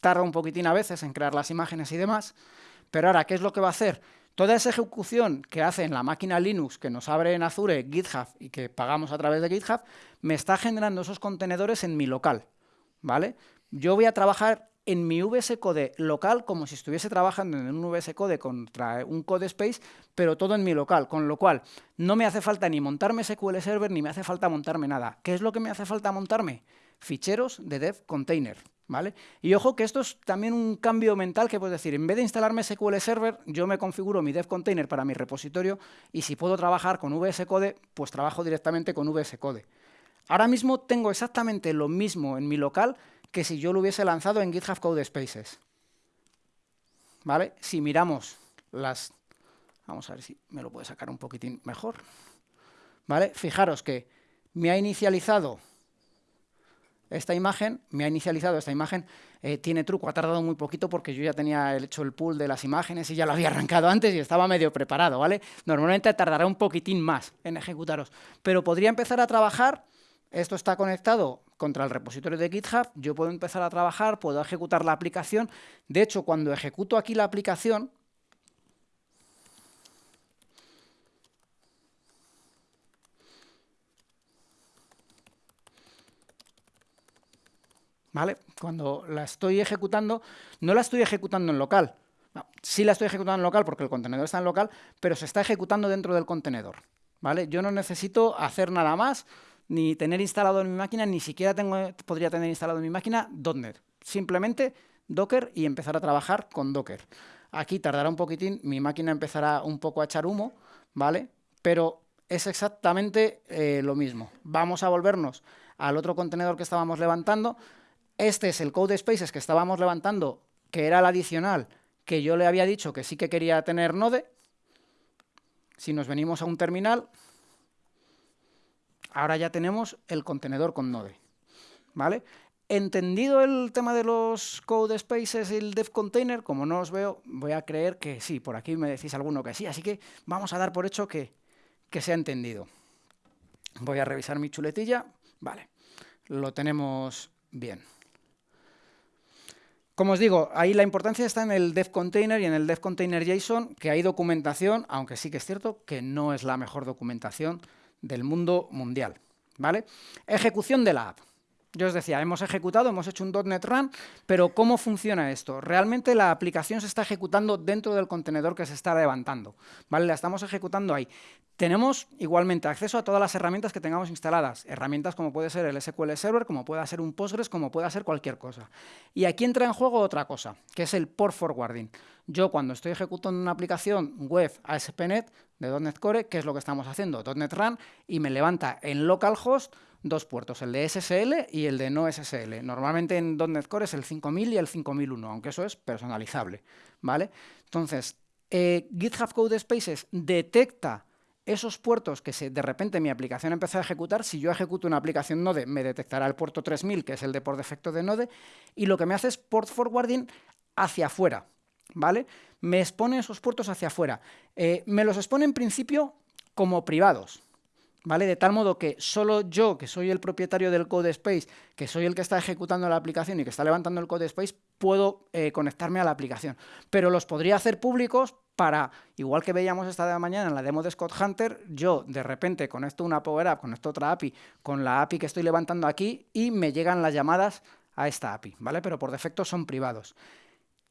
Tarda un poquitín a veces en crear las imágenes y demás, pero ahora, ¿qué es lo que va a hacer? Toda esa ejecución que hace en la máquina Linux que nos abre en Azure GitHub y que pagamos a través de GitHub, me está generando esos contenedores en mi local, ¿vale? Yo voy a trabajar en mi VS Code local como si estuviese trabajando en un VS Code contra un Code Space, pero todo en mi local, con lo cual no me hace falta ni montarme SQL Server ni me hace falta montarme nada. ¿Qué es lo que me hace falta montarme? Ficheros de dev container. ¿Vale? Y ojo que esto es también un cambio mental que puedo decir, en vez de instalarme SQL Server, yo me configuro mi dev container para mi repositorio y si puedo trabajar con VS Code, pues trabajo directamente con VS Code. Ahora mismo tengo exactamente lo mismo en mi local que si yo lo hubiese lanzado en GitHub Code Spaces. ¿Vale? Si miramos las... Vamos a ver si me lo puede sacar un poquitín mejor. ¿Vale? Fijaros que me ha inicializado esta imagen, me ha inicializado esta imagen, eh, tiene truco, ha tardado muy poquito porque yo ya tenía hecho el pool de las imágenes y ya lo había arrancado antes y estaba medio preparado, ¿vale? Normalmente tardará un poquitín más en ejecutaros, pero podría empezar a trabajar, esto está conectado contra el repositorio de GitHub, yo puedo empezar a trabajar, puedo ejecutar la aplicación, de hecho, cuando ejecuto aquí la aplicación, ¿vale? Cuando la estoy ejecutando, no la estoy ejecutando en local. sí la estoy ejecutando en local porque el contenedor está en local, pero se está ejecutando dentro del contenedor, ¿vale? Yo no necesito hacer nada más, ni tener instalado en mi máquina, ni siquiera podría tener instalado en mi máquina .NET. Simplemente Docker y empezar a trabajar con Docker. Aquí tardará un poquitín, mi máquina empezará un poco a echar humo, ¿vale? Pero es exactamente eh, lo mismo. Vamos a volvernos al otro contenedor que estábamos levantando, este es el code spaces que estábamos levantando, que era el adicional, que yo le había dicho que sí que quería tener Node. Si nos venimos a un terminal, ahora ya tenemos el contenedor con Node. ¿Vale? Entendido el tema de los code spaces y el dev container, como no os veo, voy a creer que sí, por aquí me decís alguno que sí, así que vamos a dar por hecho que, que se ha entendido. Voy a revisar mi chuletilla, vale, lo tenemos bien. Como os digo, ahí la importancia está en el dev container y en el dev container JSON, que hay documentación, aunque sí que es cierto que no es la mejor documentación del mundo mundial. ¿vale? Ejecución de la app. Yo os decía, hemos ejecutado, hemos hecho un .NET Run, pero ¿cómo funciona esto? Realmente la aplicación se está ejecutando dentro del contenedor que se está levantando, ¿vale? La estamos ejecutando ahí. Tenemos igualmente acceso a todas las herramientas que tengamos instaladas, herramientas como puede ser el SQL Server, como puede ser un Postgres, como puede ser cualquier cosa. Y aquí entra en juego otra cosa, que es el port forwarding. Yo cuando estoy ejecutando una aplicación web ASP.NET de .NET Core, ¿qué es lo que estamos haciendo? .NET Run, y me levanta en localhost dos puertos, el de SSL y el de no SSL. Normalmente en .NET Core es el 5000 y el 5001, aunque eso es personalizable, ¿vale? Entonces, eh, GitHub Code Spaces detecta esos puertos que se, de repente mi aplicación empezó a ejecutar, si yo ejecuto una aplicación Node, me detectará el puerto 3000, que es el de por defecto de Node, y lo que me hace es port forwarding hacia afuera, ¿vale? Me expone esos puertos hacia afuera. Eh, me los expone en principio como privados, ¿vale? De tal modo que solo yo, que soy el propietario del code space, que soy el que está ejecutando la aplicación y que está levantando el code space, puedo eh, conectarme a la aplicación. Pero los podría hacer públicos para, igual que veíamos esta mañana en la demo de Scott Hunter, yo de repente conecto una Power App, conecto otra API con la API que estoy levantando aquí y me llegan las llamadas a esta API, ¿vale? Pero por defecto son privados.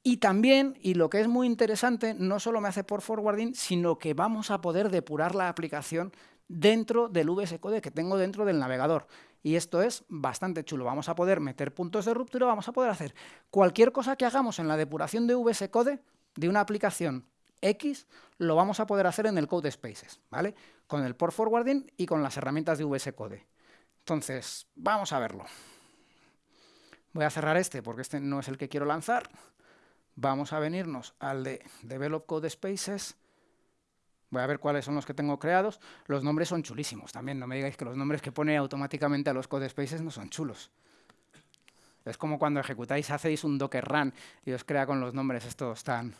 Y también, y lo que es muy interesante, no solo me hace por forwarding, sino que vamos a poder depurar la aplicación dentro del VS Code que tengo dentro del navegador. Y esto es bastante chulo. Vamos a poder meter puntos de ruptura, vamos a poder hacer cualquier cosa que hagamos en la depuración de VS Code de una aplicación X, lo vamos a poder hacer en el Code Spaces, ¿vale? Con el port forwarding y con las herramientas de VS Code. Entonces, vamos a verlo. Voy a cerrar este porque este no es el que quiero lanzar. Vamos a venirnos al de Develop Code Spaces Voy a ver cuáles son los que tengo creados. Los nombres son chulísimos también. No me digáis que los nombres que pone automáticamente a los code spaces no son chulos. Es como cuando ejecutáis, hacéis un Docker Run y os crea con los nombres estos tan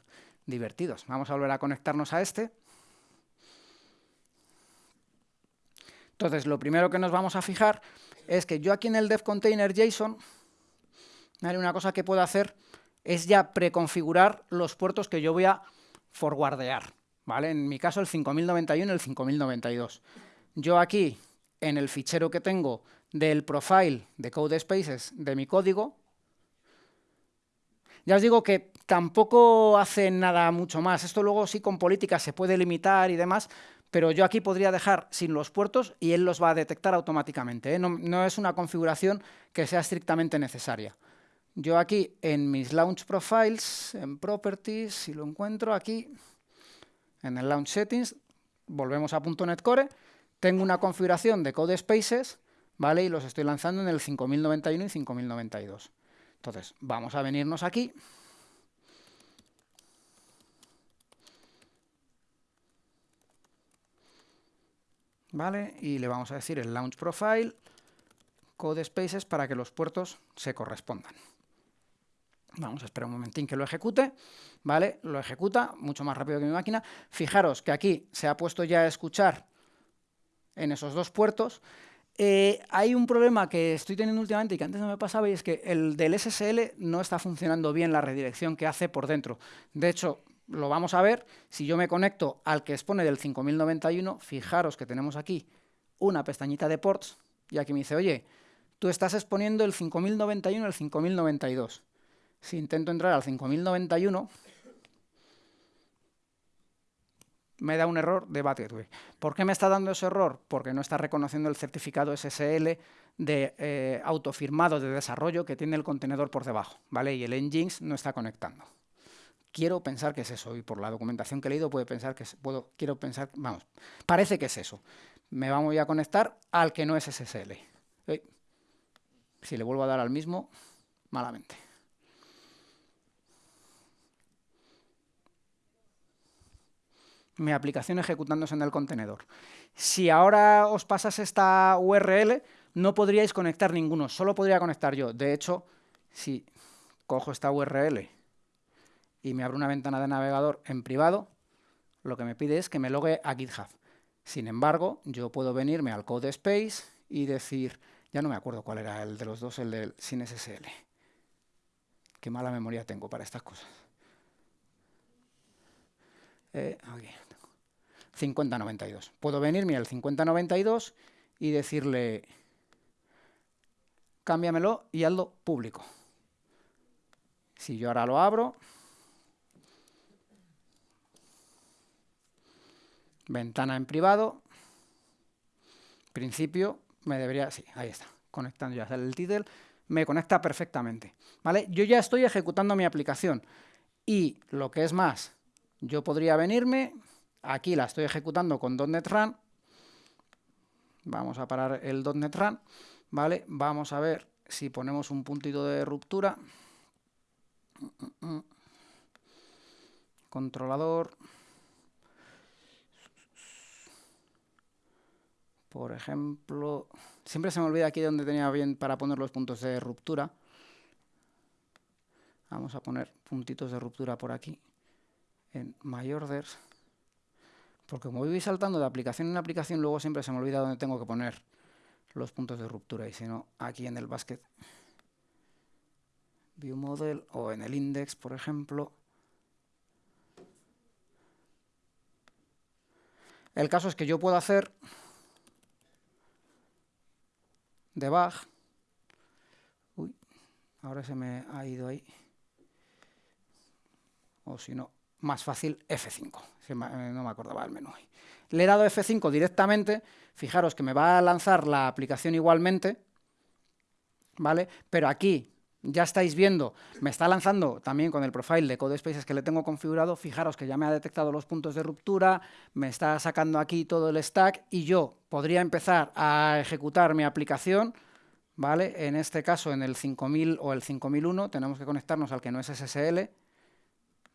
divertidos. Vamos a volver a conectarnos a este. Entonces, lo primero que nos vamos a fijar es que yo aquí en el dev container JSON, una cosa que puedo hacer es ya preconfigurar los puertos que yo voy a forwardear. En mi caso el 5091 y el 5092. Yo aquí, en el fichero que tengo del profile de code spaces de mi código, ya os digo que tampoco hace nada mucho más. Esto luego sí con política se puede limitar y demás, pero yo aquí podría dejar sin los puertos y él los va a detectar automáticamente. ¿eh? No, no, es una configuración que sea estrictamente necesaria. Yo aquí en mis launch profiles, en properties, si lo encuentro aquí, en el Launch Settings, volvemos a .NET Core, tengo una configuración de Code Spaces, ¿vale? Y los estoy lanzando en el 5091 y 5092. Entonces, vamos a venirnos aquí. ¿Vale? Y le vamos a decir el Launch Profile, Code Spaces, para que los puertos se correspondan. Vamos a esperar un momentín que lo ejecute, ¿vale? Lo ejecuta mucho más rápido que mi máquina. Fijaros que aquí se ha puesto ya a escuchar en esos dos puertos. Eh, hay un problema que estoy teniendo últimamente y que antes no me pasaba y es que el del SSL no está funcionando bien la redirección que hace por dentro. De hecho, lo vamos a ver si yo me conecto al que expone del 5091. Fijaros que tenemos aquí una pestañita de ports y aquí me dice, oye, tú estás exponiendo el 5091 al 5092 si intento entrar al 5091, me da un error de Gateway. ¿Por qué me está dando ese error? Porque no está reconociendo el certificado SSL de eh, autofirmado de desarrollo que tiene el contenedor por debajo, ¿vale? Y el Nginx no está conectando. Quiero pensar que es eso, y por la documentación que he leído puedo pensar que es, puedo, quiero pensar, vamos, parece que es eso. Me vamos a conectar al que no es SSL. Si le vuelvo a dar al mismo, malamente. Mi aplicación ejecutándose en el contenedor. Si ahora os pasas esta URL, no podríais conectar ninguno, solo podría conectar yo. De hecho, si cojo esta URL y me abro una ventana de navegador en privado, lo que me pide es que me logue a GitHub. Sin embargo, yo puedo venirme al code space y decir, ya no me acuerdo cuál era el de los dos, el del sin SSL. Qué mala memoria tengo para estas cosas. Eh, 5092. Puedo venirme al 5092 y decirle, cámbiamelo y hazlo público. Si yo ahora lo abro, ventana en privado, principio, me debería, sí, ahí está, conectando ya el título, me conecta perfectamente, ¿vale? Yo ya estoy ejecutando mi aplicación y lo que es más, yo podría venirme, aquí la estoy ejecutando con .NET Run, vamos a parar el .NET Run, ¿vale? Vamos a ver si ponemos un puntito de ruptura, controlador, Por ejemplo, siempre se me olvida aquí donde tenía bien para poner los puntos de ruptura. Vamos a poner puntitos de ruptura por aquí, en MyOrders. Porque como voy saltando de aplicación en aplicación, luego siempre se me olvida dónde tengo que poner los puntos de ruptura. Y si no, aquí en el basket view model o en el index, por ejemplo. El caso es que yo puedo hacer debug. Uy, ahora se me ha ido ahí. O si no, más fácil F5. Eh, no me acordaba el menú. Le he dado F5 directamente. Fijaros que me va a lanzar la aplicación igualmente. ¿Vale? Pero aquí ya estáis viendo, me está lanzando también con el profile de CodeSpaces que le tengo configurado, fijaros que ya me ha detectado los puntos de ruptura, me está sacando aquí todo el stack y yo podría empezar a ejecutar mi aplicación, ¿vale? En este caso, en el 5000 o el 5001, tenemos que conectarnos al que no es SSL,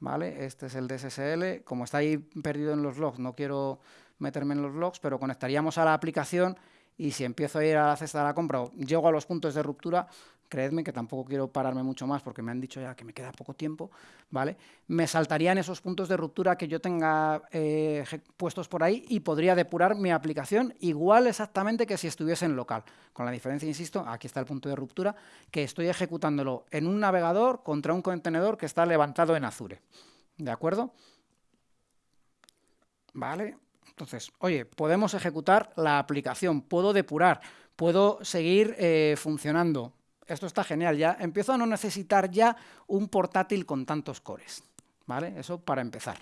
¿vale? Este es el de SSL, como está ahí perdido en los logs, no quiero meterme en los logs, pero conectaríamos a la aplicación y si empiezo a ir a la cesta de la compra o llego a los puntos de ruptura, creedme que tampoco quiero pararme mucho más porque me han dicho ya que me queda poco tiempo, ¿vale? Me saltarían esos puntos de ruptura que yo tenga eh, puestos por ahí y podría depurar mi aplicación igual exactamente que si estuviese en local. Con la diferencia, insisto, aquí está el punto de ruptura, que estoy ejecutándolo en un navegador contra un contenedor que está levantado en Azure. ¿De acuerdo? ¿Vale? Entonces, oye, podemos ejecutar la aplicación, puedo depurar, puedo seguir eh, funcionando, esto está genial, ya empiezo a no necesitar ya un portátil con tantos cores, ¿vale? Eso para empezar.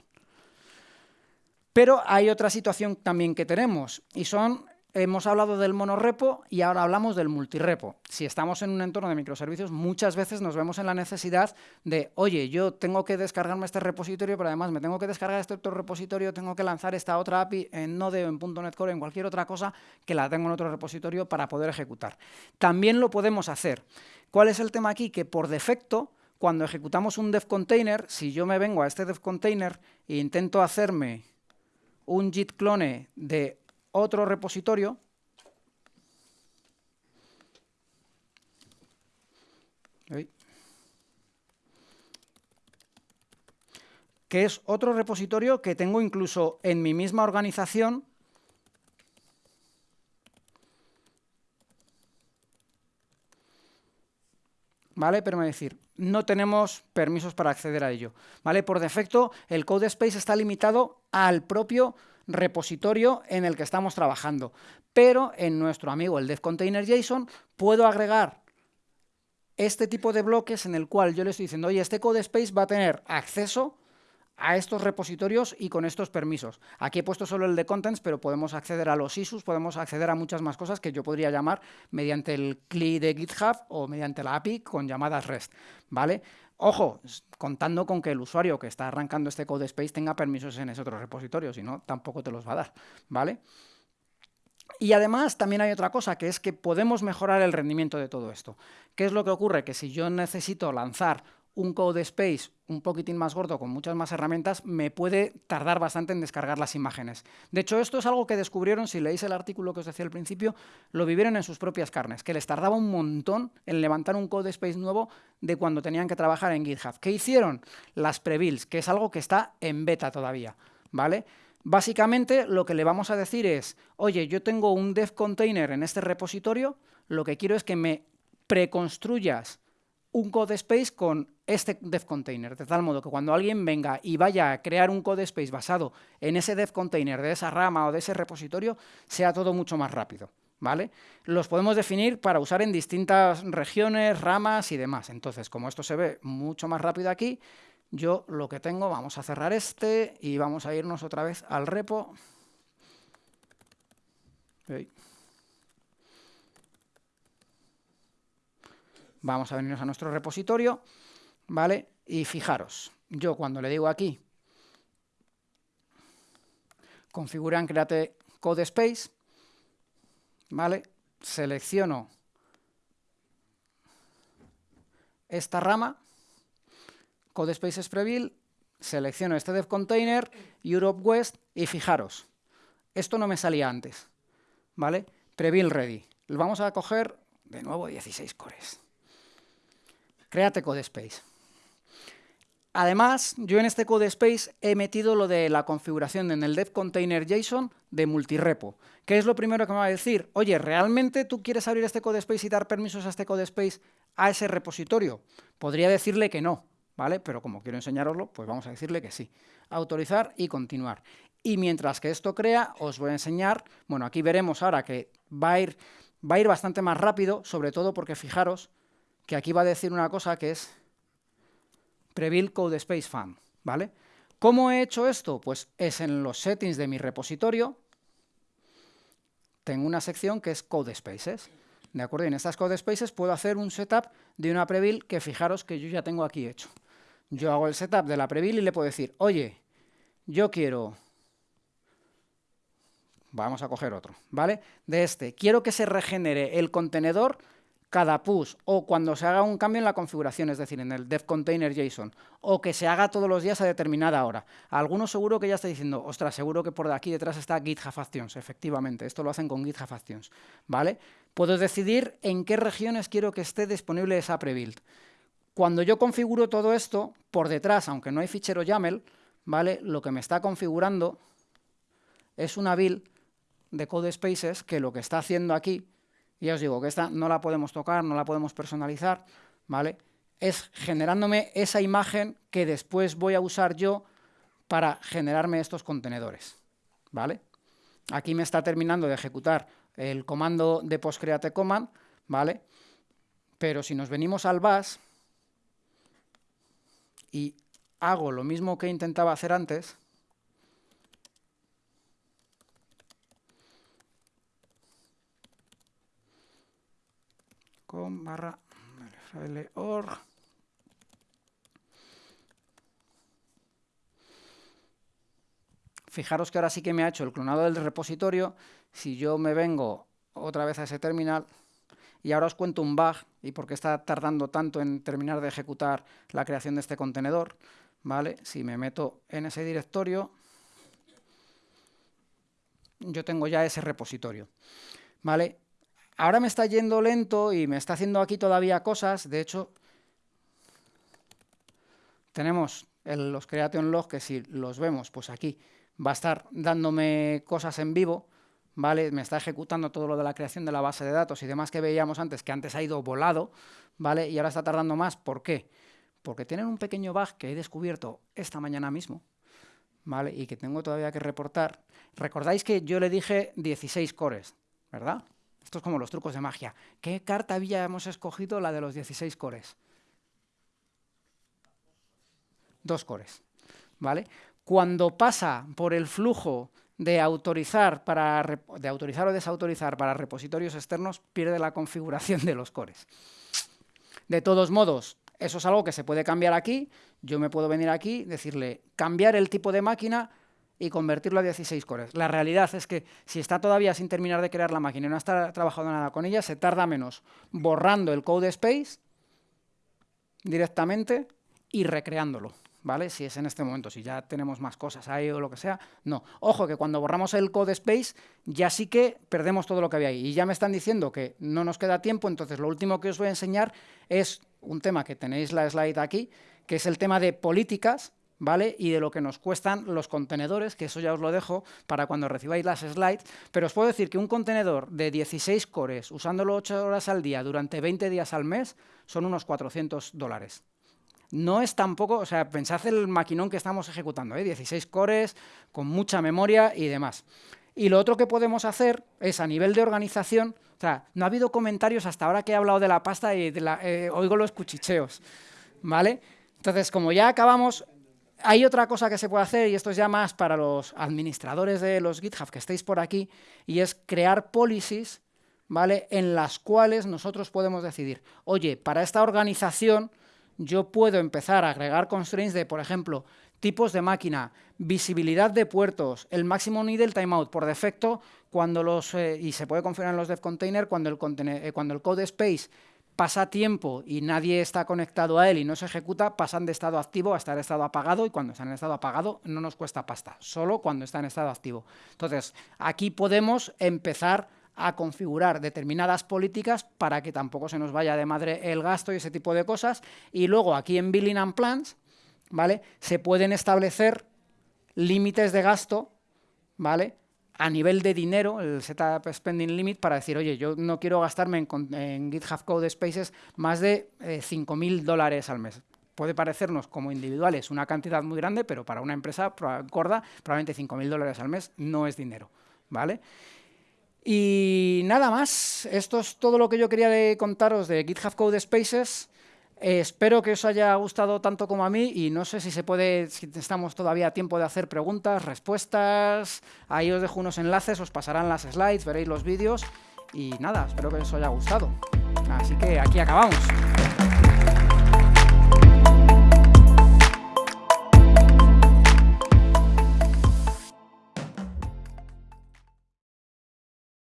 Pero hay otra situación también que tenemos, y son Hemos hablado del monorepo y ahora hablamos del multirepo. Si estamos en un entorno de microservicios, muchas veces nos vemos en la necesidad de, oye, yo tengo que descargarme este repositorio, pero además me tengo que descargar este otro repositorio, tengo que lanzar esta otra API en Node en .NET Core, en cualquier otra cosa que la tengo en otro repositorio para poder ejecutar. También lo podemos hacer. ¿Cuál es el tema aquí? Que por defecto, cuando ejecutamos un dev container, si yo me vengo a este dev container e intento hacerme un git clone de otro repositorio. Que es otro repositorio que tengo incluso en mi misma organización ¿vale? Decir, no tenemos permisos para acceder a ello, ¿vale? Por defecto, el code space está limitado al propio repositorio en el que estamos trabajando. Pero en nuestro amigo el JSON puedo agregar este tipo de bloques en el cual yo le estoy diciendo, oye, este code space va a tener acceso a estos repositorios y con estos permisos. Aquí he puesto solo el de contents, pero podemos acceder a los issues, podemos acceder a muchas más cosas que yo podría llamar mediante el CLI de GitHub o mediante la API con llamadas REST, ¿vale? Ojo, contando con que el usuario que está arrancando este code space tenga permisos en ese otro repositorio, si no, tampoco te los va a dar, ¿vale? Y además también hay otra cosa, que es que podemos mejorar el rendimiento de todo esto. ¿Qué es lo que ocurre? Que si yo necesito lanzar un code space un poquitín más gordo, con muchas más herramientas, me puede tardar bastante en descargar las imágenes. De hecho, esto es algo que descubrieron, si leéis el artículo que os decía al principio, lo vivieron en sus propias carnes, que les tardaba un montón en levantar un code space nuevo de cuando tenían que trabajar en GitHub. ¿Qué hicieron? Las prebuilds, que es algo que está en beta todavía, ¿vale? Básicamente, lo que le vamos a decir es, oye, yo tengo un dev container en este repositorio, lo que quiero es que me preconstruyas un code space con este dev container, de tal modo que cuando alguien venga y vaya a crear un code space basado en ese dev container de esa rama o de ese repositorio, sea todo mucho más rápido. ¿Vale? Los podemos definir para usar en distintas regiones, ramas y demás. Entonces, como esto se ve mucho más rápido aquí, yo lo que tengo, vamos a cerrar este y vamos a irnos otra vez al repo. Vamos a venirnos a nuestro repositorio, ¿vale? Y fijaros, yo cuando le digo aquí, configura en Create Code Space, ¿vale? Selecciono esta rama, Code Spaces Preview, selecciono este dev container, Europe West, y fijaros, esto no me salía antes, ¿vale? Preview ready. Vamos a coger de nuevo 16 cores. Créate CodeSpace. Además, yo en este CodeSpace he metido lo de la configuración en el dev container JSON de multirepo. ¿Qué es lo primero que me va a decir? Oye, ¿realmente tú quieres abrir este CodeSpace y dar permisos a este CodeSpace a ese repositorio? Podría decirle que no, ¿vale? Pero como quiero enseñaroslo, pues vamos a decirle que sí. Autorizar y continuar. Y mientras que esto crea, os voy a enseñar, bueno, aquí veremos ahora que va a ir, va a ir bastante más rápido, sobre todo porque fijaros, que aquí va a decir una cosa que es Prebuild Code Space Fan, ¿vale? ¿Cómo he hecho esto? Pues es en los settings de mi repositorio, tengo una sección que es Code Spaces, ¿de acuerdo? Y en estas Code Spaces puedo hacer un setup de una prebuild que fijaros que yo ya tengo aquí hecho. Yo hago el setup de la prebuild y le puedo decir, oye, yo quiero vamos a coger otro, ¿vale? De este, quiero que se regenere el contenedor cada push o cuando se haga un cambio en la configuración, es decir, en el dev container JSON, o que se haga todos los días a determinada hora. Algunos seguro que ya está diciendo, ostras, seguro que por aquí detrás está GitHub Actions, efectivamente, esto lo hacen con GitHub Actions, ¿vale? Puedo decidir en qué regiones quiero que esté disponible esa prebuild. Cuando yo configuro todo esto, por detrás, aunque no hay fichero YAML, ¿vale? Lo que me está configurando es una build de code spaces que lo que está haciendo aquí ya os digo que esta no la podemos tocar, no la podemos personalizar, ¿vale? Es generándome esa imagen que después voy a usar yo para generarme estos contenedores, ¿vale? Aquí me está terminando de ejecutar el comando de postcreateCommand, ¿vale? Pero si nos venimos al bash y hago lo mismo que intentaba hacer antes, con barra org. Fijaros que ahora sí que me ha hecho el clonado del repositorio. Si yo me vengo otra vez a ese terminal, y ahora os cuento un bug y por qué está tardando tanto en terminar de ejecutar la creación de este contenedor. ¿vale? Si me meto en ese directorio, yo tengo ya ese repositorio. ¿vale? Ahora me está yendo lento y me está haciendo aquí todavía cosas. De hecho, tenemos los creation log que si los vemos, pues aquí va a estar dándome cosas en vivo, ¿vale? Me está ejecutando todo lo de la creación de la base de datos y demás que veíamos antes, que antes ha ido volado, ¿vale? Y ahora está tardando más. ¿Por qué? Porque tienen un pequeño bug que he descubierto esta mañana mismo, ¿vale? Y que tengo todavía que reportar. Recordáis que yo le dije 16 cores, ¿verdad? Esto es como los trucos de magia. ¿Qué carta habíamos escogido? La de los 16 cores. Dos cores. ¿Vale? Cuando pasa por el flujo de autorizar, para, de autorizar o desautorizar para repositorios externos, pierde la configuración de los cores. De todos modos, eso es algo que se puede cambiar aquí. Yo me puedo venir aquí, decirle cambiar el tipo de máquina y convertirlo a 16 cores. La realidad es que si está todavía sin terminar de crear la máquina y no está trabajando nada con ella, se tarda menos borrando el code space directamente y recreándolo. ¿vale? Si es en este momento, si ya tenemos más cosas ahí o lo que sea, no. Ojo que cuando borramos el code space ya sí que perdemos todo lo que había ahí. Y ya me están diciendo que no nos queda tiempo, entonces lo último que os voy a enseñar es un tema que tenéis la slide aquí, que es el tema de políticas, ¿vale? Y de lo que nos cuestan los contenedores, que eso ya os lo dejo para cuando recibáis las slides, pero os puedo decir que un contenedor de 16 cores, usándolo 8 horas al día durante 20 días al mes, son unos 400 dólares no es tampoco, o sea, pensad el maquinón que estamos ejecutando, ¿eh? 16 cores, con mucha memoria y demás. Y lo otro que podemos hacer es, a nivel de organización, o sea, no ha habido comentarios hasta ahora que he hablado de la pasta y eh, oigo los cuchicheos, ¿vale? Entonces, como ya acabamos, hay otra cosa que se puede hacer, y esto es ya más para los administradores de los GitHub que estéis por aquí, y es crear policies, ¿vale?, en las cuales nosotros podemos decidir, oye, para esta organización yo puedo empezar a agregar constraints de, por ejemplo, tipos de máquina, visibilidad de puertos, el máximo nivel timeout por defecto, cuando los, eh, y se puede configurar en los dev container, cuando el, eh, cuando el code space pasa tiempo y nadie está conectado a él y no se ejecuta, pasan de estado activo a estar estado apagado y cuando está en estado apagado no nos cuesta pasta, solo cuando está en estado activo. Entonces, aquí podemos empezar a configurar determinadas políticas para que tampoco se nos vaya de madre el gasto y ese tipo de cosas. Y luego aquí en Billing and Plans, ¿vale? Se pueden establecer límites de gasto, ¿vale? A nivel de dinero, el Setup Spending Limit, para decir, oye, yo no quiero gastarme en, GitHub Code Spaces más de eh, 5.000 dólares al mes. Puede parecernos como individuales una cantidad muy grande, pero para una empresa gorda, probablemente 5.000 dólares al mes no es dinero, ¿vale? Y nada más, esto es todo lo que yo quería contaros de GitHub Code Spaces. Espero que os haya gustado tanto como a mí y no sé si se puede, si estamos todavía a tiempo de hacer preguntas, respuestas. Ahí os dejo unos enlaces, os pasarán las slides, veréis los vídeos y nada, espero que os haya gustado. Así que aquí acabamos.